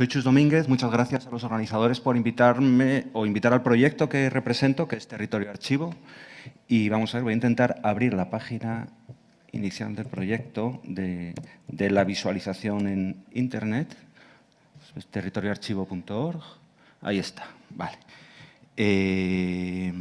Soy Chus Domínguez, muchas gracias a los organizadores por invitarme o invitar al proyecto que represento, que es Territorio Archivo. Y vamos a ver, voy a intentar abrir la página inicial del proyecto de, la visualización en Internet. Es territorioarchivo.org. Ahí está, vale. Eh,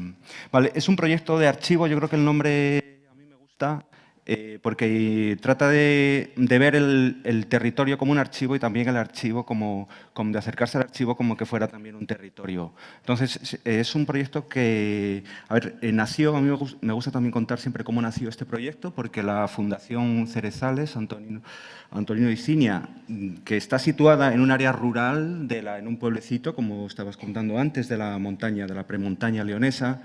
vale, es un proyecto de archivo, yo creo que el nombre a mí me gusta, eh, porque trata de, ver el, territorio como un archivo y también el archivo como, como, de acercarse al archivo como que fuera también un territorio. Entonces, es un proyecto que, a ver, eh, nació, a mí me gusta también contar siempre cómo nació este proyecto, porque la Fundación Cerezales, Antonio, Antonino Icinia, que está situada en un área rural, de la, en un pueblecito, como estabas contando antes, de la montaña, de la premontaña leonesa,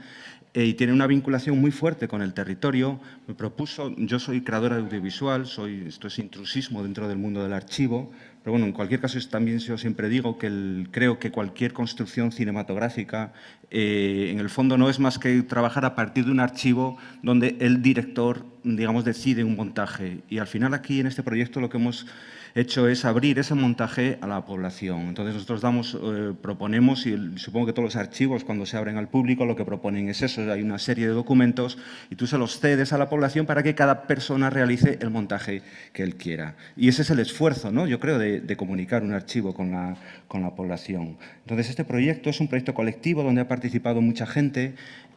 eh, y tiene una vinculación muy fuerte con el territorio. Me propuso, yo soy creadora audiovisual, soy, esto es intrusismo dentro del mundo del archivo, pero bueno, en cualquier caso también yo siempre digo que creo que cualquier construcción cinematográfica eh, en el fondo no es más que trabajar a partir de un archivo donde el director, digamos, decide un montaje. Y al final aquí en este proyecto lo que hemos hecho es abrir ese montaje a la población. Entonces nosotros damos, eh, proponemos, y supongo que todos los archivos cuando se abren al público lo que proponen es eso, hay una serie de documentos y tú se los cedes a la población para que cada persona realice el montaje que él quiera. Y ese es el esfuerzo, ¿no? yo creo, de, comunicar un archivo con la, con la población. Entonces este proyecto es un proyecto colectivo donde ha participado mucha gente,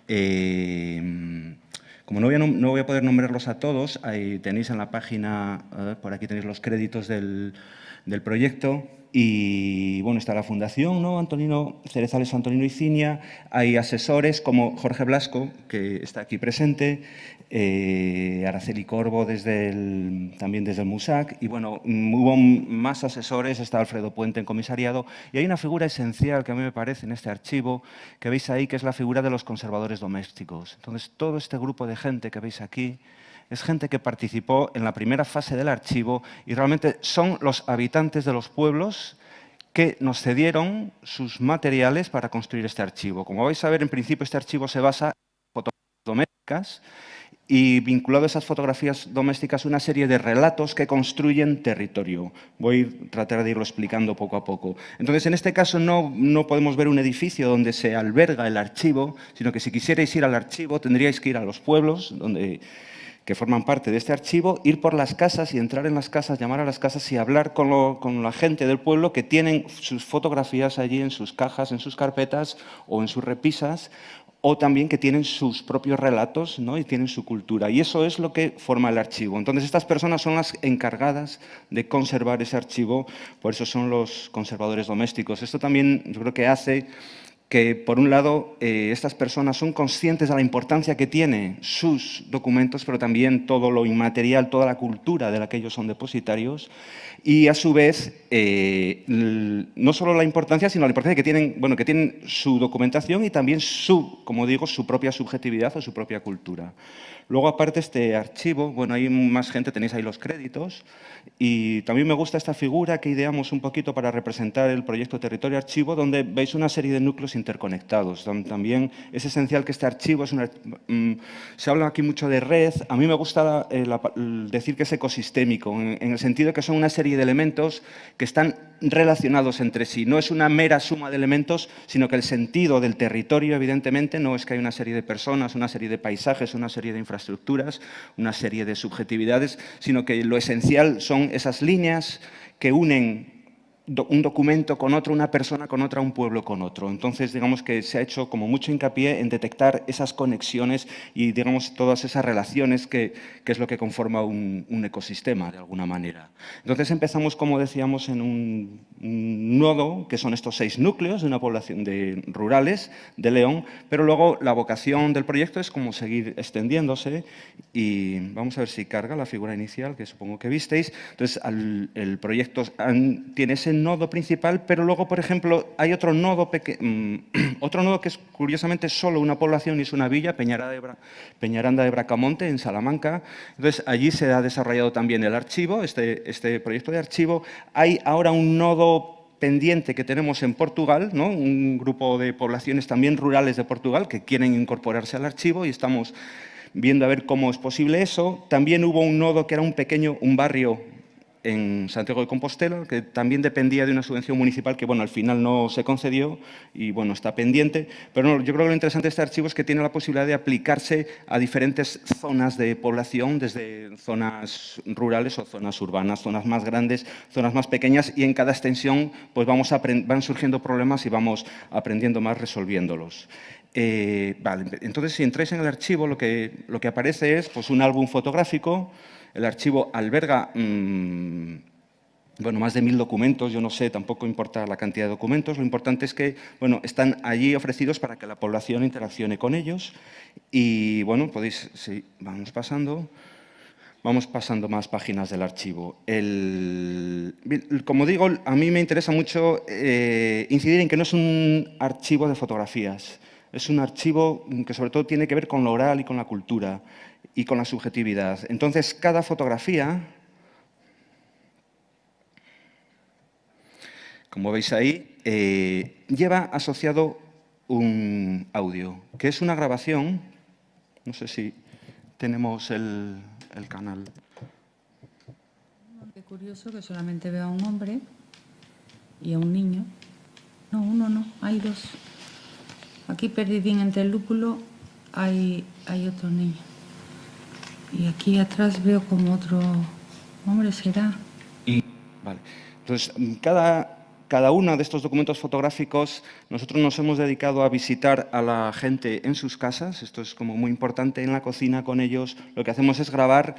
eh, como no voy, a, poder nombrarlos a todos, ahí tenéis en la página, por aquí tenéis los créditos del, del proyecto, y bueno, está la fundación, ¿no? Antonino Cerezales Antonino Icinia, hay asesores como Jorge Blasco, que está aquí presente, eh, Araceli Corvo desde también desde el MUSAC, y bueno, hubo más asesores, está Alfredo Puente en comisariado, y hay una figura esencial que a mí me parece en este archivo, que veis ahí, que es la figura de los conservadores domésticos. Entonces, todo este grupo de gente que veis aquí, es gente que participó en la primera fase del archivo y realmente son los habitantes de los pueblos que nos cedieron sus materiales para construir este archivo. Como vais a ver, en principio este archivo se basa en fotografías domésticas y vinculado a esas fotografías domésticas una serie de relatos que construyen territorio. Voy a tratar de irlo explicando poco a poco. Entonces, en este caso no, no podemos ver un edificio donde se alberga el archivo, sino que si quisierais ir al archivo tendríais que ir a los pueblos donde que forman parte de este archivo, ir por las casas y entrar en las casas, llamar a las casas y hablar con, la gente del pueblo que tienen sus fotografías allí en sus cajas, en sus carpetas o en sus repisas, o también que tienen sus propios relatos ¿no? y tienen su cultura. Y eso es lo que forma el archivo. Entonces, estas personas son las encargadas de conservar ese archivo, por eso son los conservadores domésticos. Esto también yo creo que hace que, por un lado, eh, estas personas son conscientes de la importancia que tienen sus documentos, pero también todo lo inmaterial, toda la cultura de la que ellos son depositarios, y a su vez, eh, no solo la importancia, sino la importancia que tienen, bueno, que tienen su documentación y también su, como digo, su propia subjetividad o su propia cultura. Luego, aparte, este archivo, bueno, hay más gente, tenéis ahí los créditos, y también me gusta esta figura que ideamos un poquito para representar el proyecto Territorio Archivo, donde veis una serie de núcleos interconectados. También es esencial que este archivo, es una, mm, se habla aquí mucho de red, a mí me gusta eh, decir que es ecosistémico, en, el sentido que son una serie de elementos que están relacionados entre sí. No es una mera suma de elementos, sino que el sentido del territorio, evidentemente, no es que hay una serie de personas, una serie de paisajes, una serie de infraestructuras, una serie de subjetividades, sino que lo esencial son esas líneas que unen un documento con otro, una persona con otra, un pueblo con otro. Entonces, digamos que se ha hecho como mucho hincapié en detectar esas conexiones y, digamos, todas esas relaciones que, es lo que conforma un, ecosistema, de alguna manera. Entonces, empezamos, como decíamos, en un, nodo, que son estos seis núcleos de una población de rurales de León, pero luego la vocación del proyecto es como seguir extendiéndose y vamos a ver si carga la figura inicial, que supongo que visteis. Entonces, el proyecto tiene ese nodo principal, pero luego, por ejemplo, hay otro nodo, mm, otro nodo que es curiosamente solo una población y es una villa, Peñaranda de, Bracamonte, en Salamanca. Entonces, allí se ha desarrollado también el archivo, este, este proyecto de archivo. Hay ahora un nodo pendiente que tenemos en Portugal, ¿no? un grupo de poblaciones también rurales de Portugal que quieren incorporarse al archivo y estamos viendo a ver cómo es posible eso. También hubo un nodo que era un pequeño, un barrio en Santiago de Compostela, que también dependía de una subvención municipal que, bueno, al final no se concedió y, bueno, está pendiente. Pero yo creo que lo interesante de este archivo es que tiene la posibilidad de aplicarse a diferentes zonas de población, desde zonas rurales o zonas urbanas, zonas más grandes, zonas más pequeñas, y en cada extensión pues vamos van surgiendo problemas y vamos aprendiendo más resolviéndolos. Eh, vale, entonces, si entráis en el archivo, lo que, lo que aparece es pues, un álbum fotográfico. El archivo alberga mm, bueno, más de mil documentos, yo no sé, tampoco importa la cantidad de documentos, lo importante es que bueno, están allí ofrecidos para que la población interaccione con ellos y bueno, podéis, sí, vamos pasando, vamos pasando más páginas del archivo. El, como digo, a mí me interesa mucho eh, incidir en que no es un archivo de fotografías, es un archivo que sobre todo tiene que ver con lo oral y con la cultura y con la subjetividad. Entonces, cada fotografía, como veis ahí, eh, lleva asociado un audio, que es una grabación, no sé si tenemos el, canal. Qué curioso que solamente veo a un hombre y a un niño. No, uno no, hay dos. Aquí perdidín entre el lúpulo hay, hay otro niño. Y aquí atrás veo como otro hombre, ¿será? Vale. Entonces, cada, cada uno de estos documentos fotográficos, nosotros nos hemos dedicado a visitar a la gente en sus casas, esto es como muy importante, en la cocina con ellos, lo que hacemos es grabar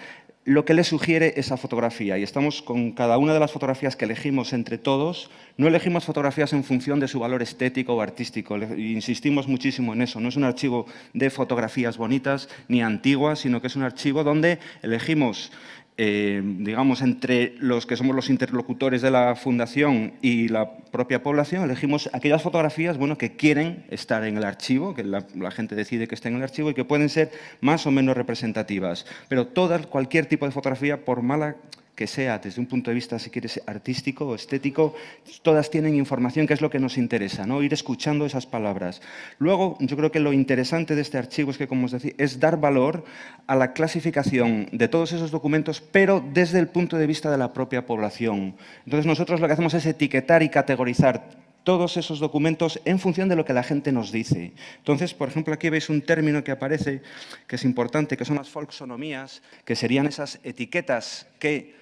lo que le sugiere esa fotografía. Y estamos con cada una de las fotografías que elegimos entre todos. No elegimos fotografías en función de su valor estético o artístico. Insistimos muchísimo en eso. No es un archivo de fotografías bonitas ni antiguas, sino que es un archivo donde elegimos eh, digamos, entre los que somos los interlocutores de la Fundación y la propia población, elegimos aquellas fotografías bueno, que quieren estar en el archivo, que la, gente decide que estén en el archivo y que pueden ser más o menos representativas. Pero toda, cualquier tipo de fotografía, por mala que sea desde un punto de vista, si quieres, artístico o estético, todas tienen información que es lo que nos interesa, ¿no? ir escuchando esas palabras. Luego, yo creo que lo interesante de este archivo es que, como os decía, es dar valor a la clasificación de todos esos documentos, pero desde el punto de vista de la propia población. Entonces, nosotros lo que hacemos es etiquetar y categorizar todos esos documentos en función de lo que la gente nos dice. Entonces, por ejemplo, aquí veis un término que aparece, que es importante, que son las folksonomías, que serían esas etiquetas que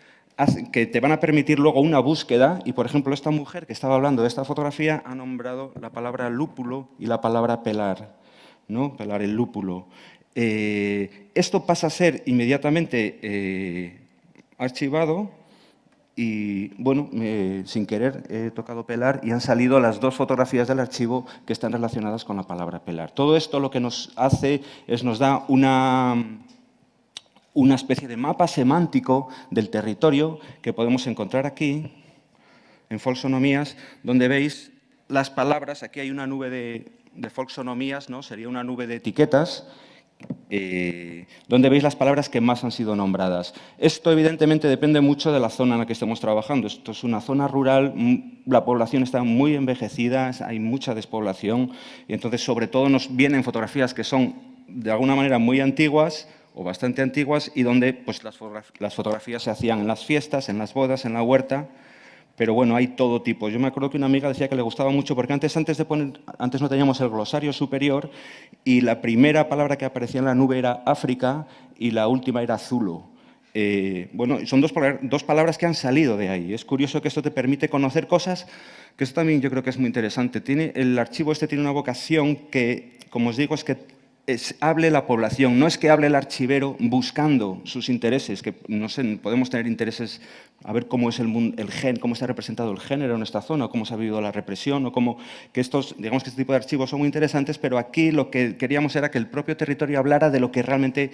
que te van a permitir luego una búsqueda y, por ejemplo, esta mujer que estaba hablando de esta fotografía ha nombrado la palabra lúpulo y la palabra pelar, ¿no? pelar el lúpulo. Eh, esto pasa a ser inmediatamente eh, archivado y, bueno, sin querer he tocado pelar y han salido las dos fotografías del archivo que están relacionadas con la palabra pelar. Todo esto lo que nos hace es nos da una una especie de mapa semántico del territorio que podemos encontrar aquí, en folksonomías, donde veis las palabras, aquí hay una nube de, de ¿no? sería una nube de etiquetas, eh, donde veis las palabras que más han sido nombradas. Esto evidentemente depende mucho de la zona en la que estemos trabajando. Esto es una zona rural, la población está muy envejecida, hay mucha despoblación y entonces sobre todo nos vienen fotografías que son de alguna manera muy antiguas, o bastante antiguas y donde pues, las, fotografías se hacían en las fiestas, en las bodas, en la huerta, pero bueno, hay todo tipo. Yo me acuerdo que una amiga decía que le gustaba mucho, porque antes, antes, de poner, antes no teníamos el glosario superior y la primera palabra que aparecía en la nube era África y la última era Zulu. Eh, bueno, son dos, dos, palabras que han salido de ahí. Es curioso que esto te permite conocer cosas, que esto también yo creo que es muy interesante. Tiene, el archivo este tiene una vocación que, como os digo, es que hable la población, no es que hable el archivero buscando sus intereses, que no sé, podemos tener intereses a ver cómo es el, el gen, cómo está representado el género en esta zona, cómo se ha vivido la represión, o cómo que estos, digamos que este tipo de archivos son muy interesantes, pero aquí lo que queríamos era que el propio territorio hablara de lo que realmente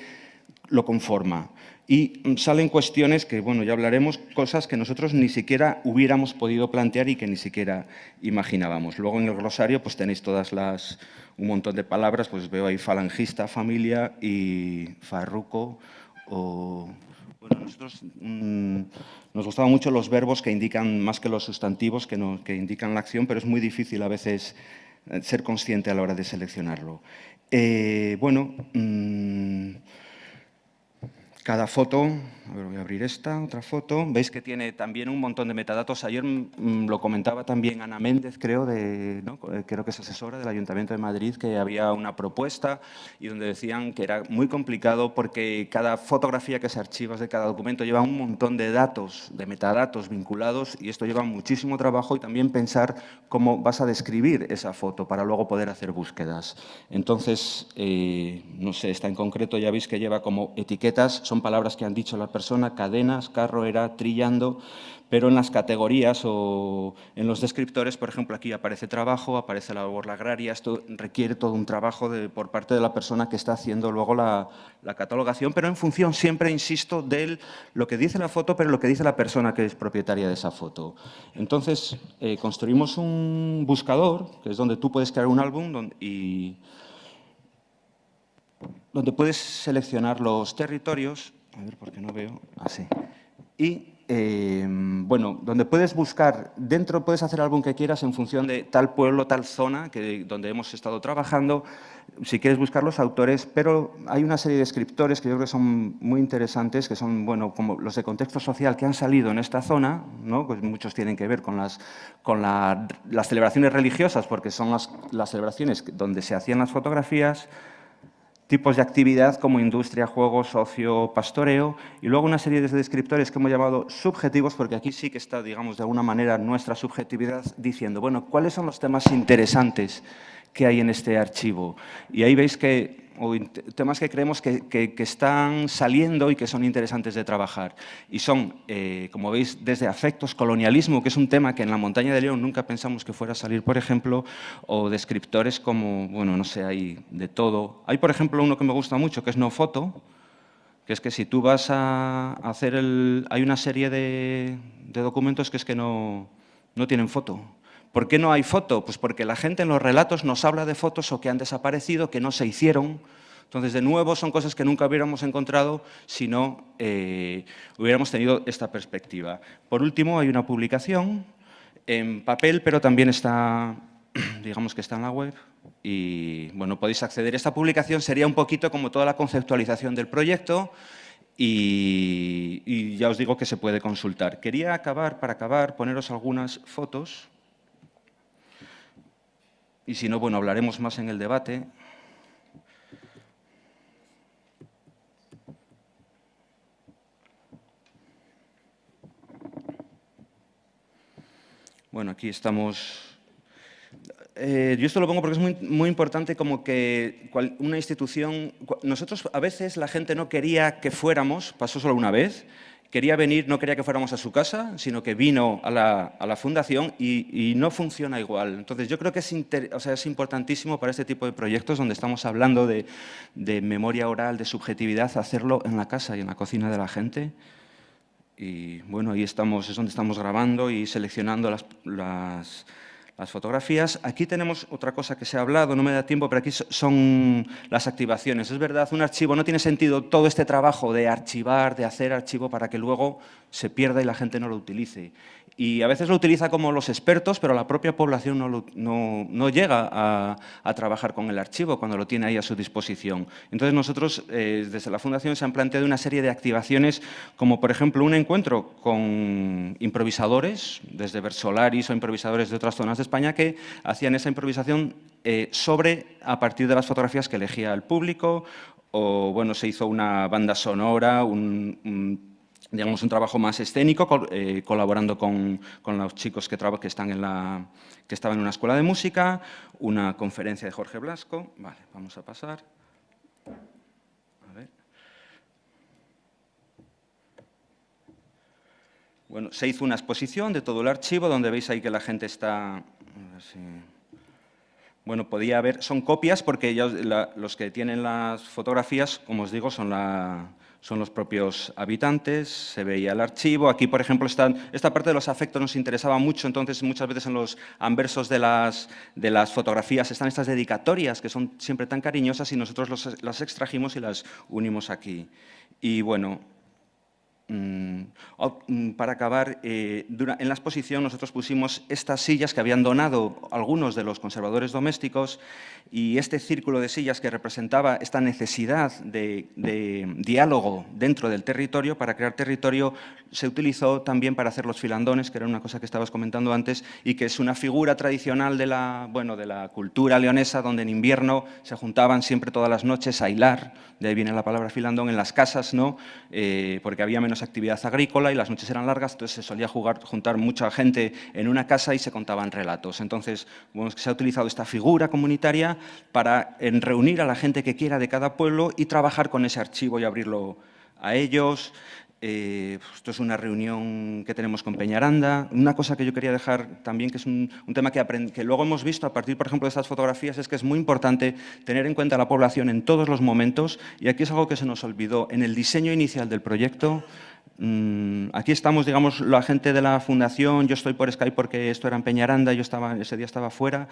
lo conforma. Y salen cuestiones que, bueno, ya hablaremos, cosas que nosotros ni siquiera hubiéramos podido plantear y que ni siquiera imaginábamos. Luego en el glosario pues tenéis todas las, un montón de palabras, pues veo ahí falangista, familia y farruco o... Bueno, nosotros mm, nos gustaban mucho los verbos que indican más que los sustantivos que, no, que indican la acción, pero es muy difícil a veces eh, ser consciente a la hora de seleccionarlo. Eh, bueno, mm, cada foto, a ver, voy a abrir esta, otra foto, veis que tiene también un montón de metadatos. Ayer mm, lo comentaba también Ana Méndez, creo, de, eh, creo que es asesora del Ayuntamiento de Madrid, que había una propuesta y donde decían que era muy complicado porque cada fotografía que se archiva de cada documento lleva un montón de datos, de metadatos vinculados y esto lleva muchísimo trabajo y también pensar cómo vas a describir esa foto para luego poder hacer búsquedas. Entonces, eh, no sé, esta en concreto ya veis que lleva como etiquetas son palabras que han dicho la persona, cadenas, carro era trillando, pero en las categorías o en los descriptores, por ejemplo, aquí aparece trabajo, aparece la labor agraria, esto requiere todo un trabajo de, por parte de la persona que está haciendo luego la, catalogación, pero en función siempre, insisto, de lo que dice la foto, pero lo que dice la persona que es propietaria de esa foto. Entonces, eh, construimos un buscador, que es donde tú puedes crear un álbum y donde puedes seleccionar los territorios, a ver por qué no veo, así, ah, y eh, bueno, donde puedes buscar, dentro puedes hacer álbum que quieras en función de tal pueblo, tal zona que, donde hemos estado trabajando, si quieres buscar los autores, pero hay una serie de escritores que yo creo que son muy interesantes, que son, bueno, como los de contexto social que han salido en esta zona, ¿no? pues muchos tienen que ver con las, con las celebraciones religiosas, porque son las, las celebraciones donde se hacían las fotografías, tipos de actividad como industria, juegos, socio, pastoreo, y luego una serie de descriptores que hemos llamado subjetivos, porque aquí sí que está, digamos, de alguna manera nuestra subjetividad diciendo, bueno, ¿cuáles son los temas interesantes que hay en este archivo? Y ahí veis que o temas que creemos que, están saliendo y que son interesantes de trabajar. Y son, eh, como veis, desde afectos, colonialismo, que es un tema que en la montaña de León nunca pensamos que fuera a salir, por ejemplo, o descriptores como, bueno, no sé, hay de todo. Hay, por ejemplo, uno que me gusta mucho, que es no foto, que es que si tú vas a hacer el... Hay una serie de, de documentos que es que no, no tienen foto. ¿Por qué no hay foto? Pues porque la gente en los relatos nos habla de fotos o que han desaparecido, que no se hicieron. Entonces, de nuevo, son cosas que nunca hubiéramos encontrado si no eh, hubiéramos tenido esta perspectiva. Por último, hay una publicación en papel, pero también está, digamos que está en la web, y bueno, podéis acceder. Esta publicación sería un poquito como toda la conceptualización del proyecto, y ya os digo que se puede consultar. Quería acabar, para acabar, poneros algunas fotos y si no, bueno, hablaremos más en el debate. Bueno, aquí estamos... Eh, yo esto lo pongo porque es muy, muy importante como que una institución... Nosotros a veces la gente no quería que fuéramos, pasó solo una vez, quería venir, no quería que fuéramos a su casa, sino que vino a la, fundación y, no funciona igual. Entonces yo creo que es, es importantísimo para este tipo de proyectos donde estamos hablando de, memoria oral, de subjetividad, hacerlo en la casa y en la cocina de la gente. Y bueno, ahí estamos, es donde estamos grabando y seleccionando las, las las fotografías. Aquí tenemos otra cosa que se ha hablado, no me da tiempo, pero aquí son las activaciones. Es verdad, un archivo no tiene sentido todo este trabajo de archivar, de hacer archivo para que luego se pierda y la gente no lo utilice. Y a veces lo utiliza como los expertos, pero la propia población no, no, llega a, trabajar con el archivo cuando lo tiene ahí a su disposición. Entonces nosotros, eh, desde la Fundación, se han planteado una serie de activaciones, como por ejemplo un encuentro con improvisadores, desde Versolaris o improvisadores de otras zonas de España, que hacían esa improvisación eh, sobre, a partir de las fotografías que elegía el público, o bueno, se hizo una banda sonora, un digamos, un trabajo más escénico, eh, colaborando con, los chicos que, que, están en la, que estaban en una escuela de música, una conferencia de Jorge Blasco. Vale, vamos a pasar. A ver. Bueno, se hizo una exposición de todo el archivo, donde veis ahí que la gente está... Bueno, podía haber... Son copias porque los que tienen las fotografías, como os digo, son la son los propios habitantes, se veía el archivo. Aquí, por ejemplo, están, esta parte de los afectos nos interesaba mucho, entonces muchas veces en los anversos de las, de las fotografías están estas dedicatorias que son siempre tan cariñosas y nosotros las extrajimos y las unimos aquí. Y bueno, para acabar, eh, en la exposición nosotros pusimos estas sillas que habían donado algunos de los conservadores domésticos y este círculo de sillas que representaba esta necesidad de, diálogo dentro del territorio, para crear territorio, se utilizó también para hacer los filandones, que era una cosa que estabas comentando antes, y que es una figura tradicional de la, bueno, de la cultura leonesa, donde en invierno se juntaban siempre todas las noches a hilar, de ahí viene la palabra filandón, en las casas, ¿no? Eh, porque había menos actividad agrícola y las noches eran largas, entonces se solía jugar, juntar mucha gente en una casa y se contaban relatos. Entonces, se ha utilizado esta figura comunitaria para reunir a la gente que quiera de cada pueblo y trabajar con ese archivo y abrirlo a ellos. Eh, esto es una reunión que tenemos con Peñaranda. Una cosa que yo quería dejar también, que es un, tema que, que, luego hemos visto a partir, por ejemplo, de estas fotografías, es que es muy importante tener en cuenta la población en todos los momentos, y aquí es algo que se nos olvidó. En el diseño inicial del proyecto, aquí estamos, digamos, la gente de la fundación, yo estoy por Skype porque esto era en Peñaranda, yo estaba, ese día estaba fuera,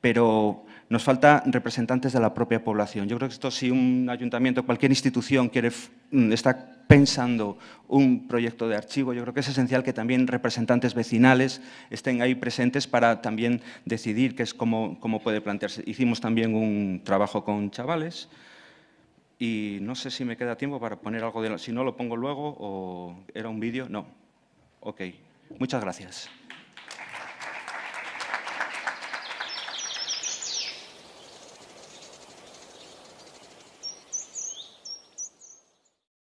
pero nos falta representantes de la propia población. Yo creo que esto si un ayuntamiento, cualquier institución quiere, mm, está pensando un proyecto de archivo, yo creo que es esencial que también representantes vecinales estén ahí presentes para también decidir qué es cómo, cómo puede plantearse. Hicimos también un trabajo con chavales, y no sé si me queda tiempo para poner algo de... Si no, lo pongo luego o era un vídeo. No. Ok. Muchas gracias.